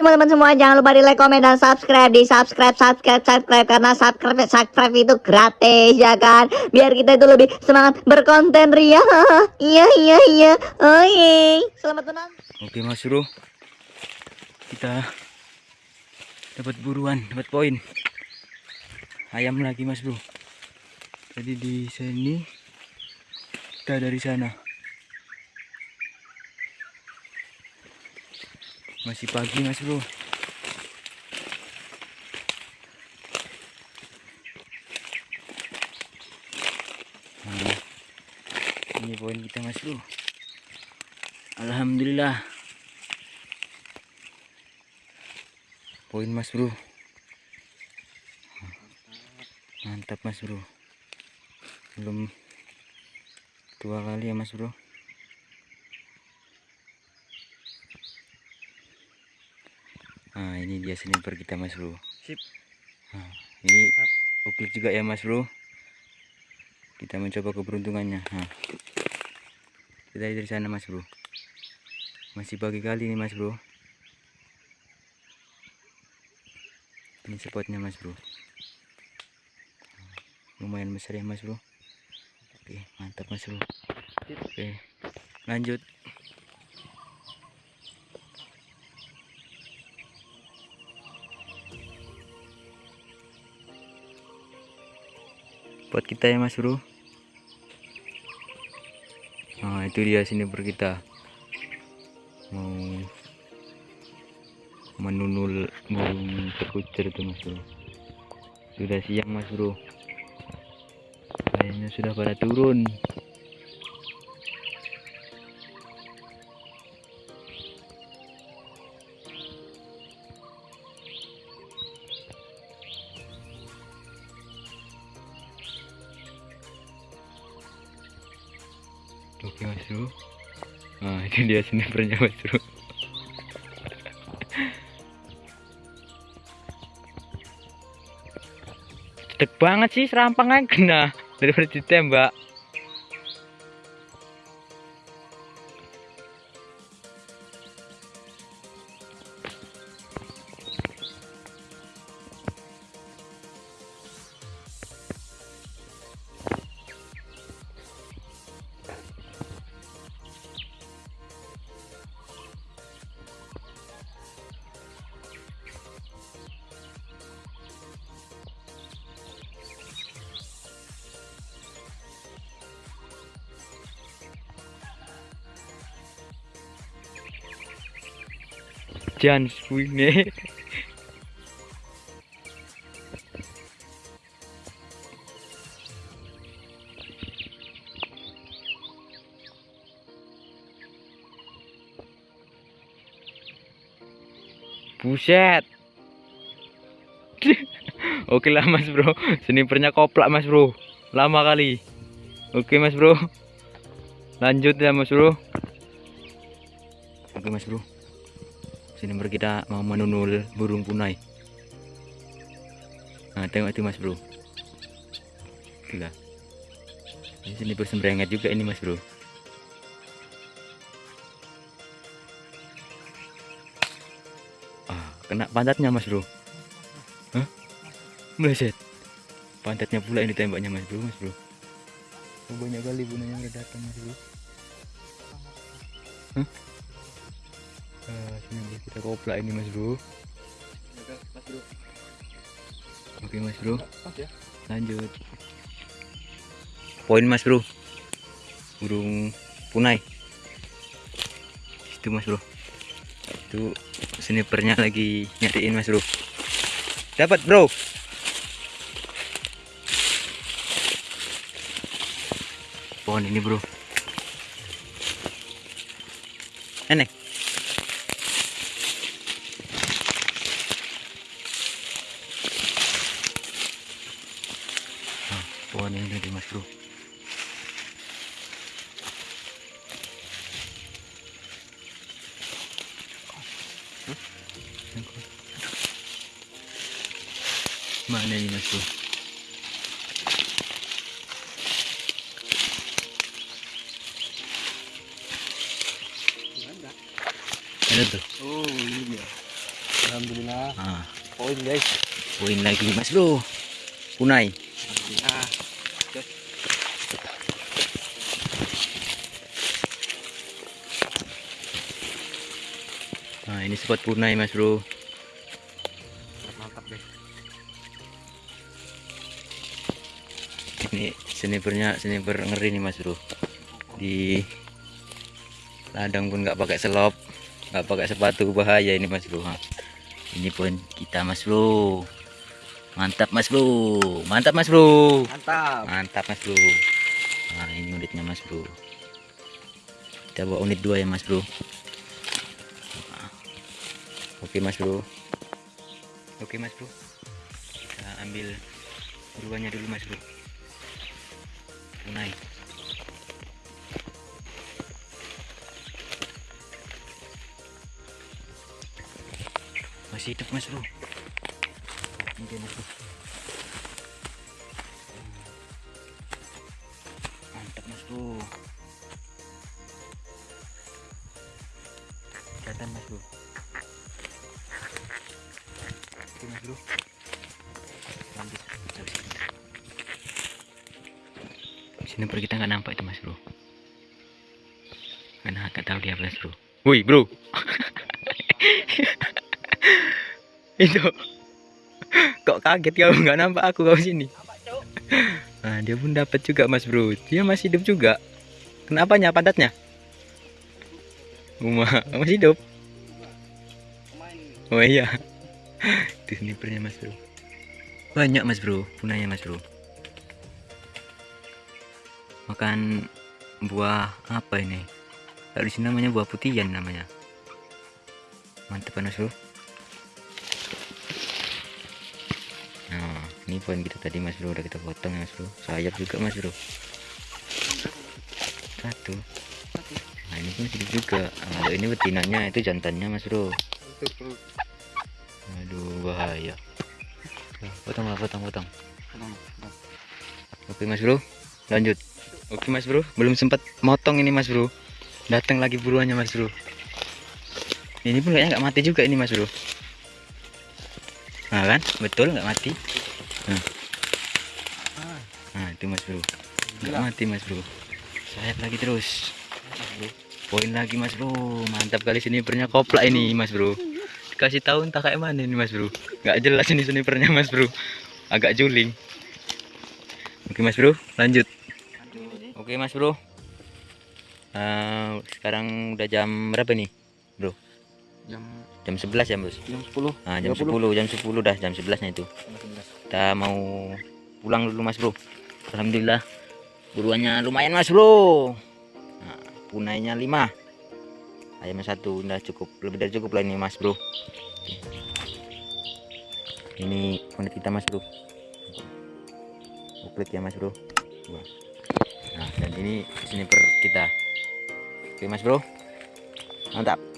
teman-teman semua jangan lupa di like, komen, dan subscribe di subscribe, subscribe, subscribe karena subscribe, subscribe itu gratis ya kan. Biar kita itu lebih semangat berkonten ria. Iya iya iya. Oke. Selamat menonton. Oke Mas Bro. Kita dapat buruan, dapat poin. Ayam lagi Mas Bro. Jadi di sini kita dari sana. Masih pagi Mas Bro. Nah, ini poin kita Mas Bro. Alhamdulillah. Poin Mas Bro. Mantap Mas Bro. Belum dua kali ya Mas Bro. Ini dia sniper kita Mas Bro. Sip. Nah, ini uklik juga ya Mas Bro. Kita mencoba keberuntungannya. Nah, kita dari sana Mas Bro. Masih pagi kali nih Mas Bro. Ini spotnya Mas Bro. Lumayan besar ya Mas Bro. Oke, mantap Mas Bro. Oke, lanjut. Buat kita ya mas bro. Nah itu dia sini ber kita. Mau menunul burung terkucir itu mas bro. Sudah siang mas bro. Kayaknya sudah pada turun Oke mas bro Nah ini dia snipernya mas bro Cedek banget sih serampangnya kena. Daripada ditembak Jan Swine Buset. Oke lah mas bro. Snipernya koplak mas bro. Lama kali. Oke mas bro. Lanjut ya mas bro. Oke mas bro Sniper kita mau menunul burung punai. Nah tengok itu mas bro. Gila Ini sniper sembrenget juga ini mas bro. Ah, kena pantatnya mas bro. Hah? Meleset. Pantatnya pula ini tembaknya mas bro mas bro. Oh, Banyak kali bunanya udah datang mas bro. Hah? Ah, sini bro, kita koplak ini mas bro. Mas bro. Oke mas bro. Pas ya. lanjut. Poin mas bro. Burung punai. Itu mas bro. Itu snipernya lagi nyariin mas bro. Dapat bro. Pohon ini bro. Enek mana ini mas bro ada tuh Oh, ini dia. Alhamdulillah. ah Poin guys. poin lagi mas bro punai Alhamdulillah. Nah ini spot punai mas bro. Mantap guys. ini snipernya sniper ngeri nih mas bro. Di ladang pun nggak pakai selop nggak pakai sepatu bahaya ini mas bro. Ini poin kita mas bro. Mantap mas bro. Mantap mas bro. Mantap. mantap mas bro. Nah ini unitnya mas bro. Kita bawa unit 2 ya mas bro. Oke mas bro. Oke mas bro. Kita ambil buruannya dulu mas bro. Tunai. Masih hidup mas bro? Oke, mas bro. Mantap mas bro. Kelihatan mas bro bro lanjut sini per kita nggak nampak itu mas bro karena nggak tahu dia mas bro woi bro itu kok kaget kau nggak nampak aku kau sini Nah, dia pun dapat juga Mas Bro. Dia masih hidup juga. Kenapanya padatnya? Uma, masih hidup. Oh iya. Itu snipernya Mas Bro. Banyak Mas Bro, punanya Mas Bro. Makan buah apa ini? Kalau di sini namanya buah putihan namanya. Mantap kan Mas Bro. Nah, ini poin kita tadi Mas Bro udah kita potong ya Mas Bro. Sayap juga Mas Bro. Satu. Nah, ini pun hidup juga. Nah, ini betinanya itu jantannya Mas Bro. Aduh, bahaya. Potong lah, potong, potong. Oke Mas Bro, lanjut. Oke Mas Bro, belum sempat motong ini Mas Bro. Datang lagi buruannya Mas Bro. Ini pun kayaknya nggak mati juga ini Mas Bro. Nah kan, betul nggak mati. Nah. Nah itu Mas Bro, nggak mati Mas Bro. Sayap lagi terus. Poin lagi Mas Bro, mantap kali snipernya koplak ini Mas Bro. Kasih tahu entah kayak mana ini Mas Bro. Nggak jelas ini snipernya Mas Bro. Agak juling. Oke Mas Bro, lanjut. Oke Mas Bro. Eh, sekarang udah jam berapa nih? Jam Jam 11 ya, Bos. jam 10. Nah, jam 30. 10, jam 10 dah, jam 11 nya itu. Kita mau pulang dulu Mas Bro. Alhamdulillah. Buruannya lumayan Mas Bro. Nah, punainya 5. Ayamnya satu udah cukup, lebih dari cukup lah ini Mas Bro. Ini unit kita Mas Bro. Uklit ya Mas Bro. Nah, dan ini sniper kita. Oke Mas Bro. Mantap.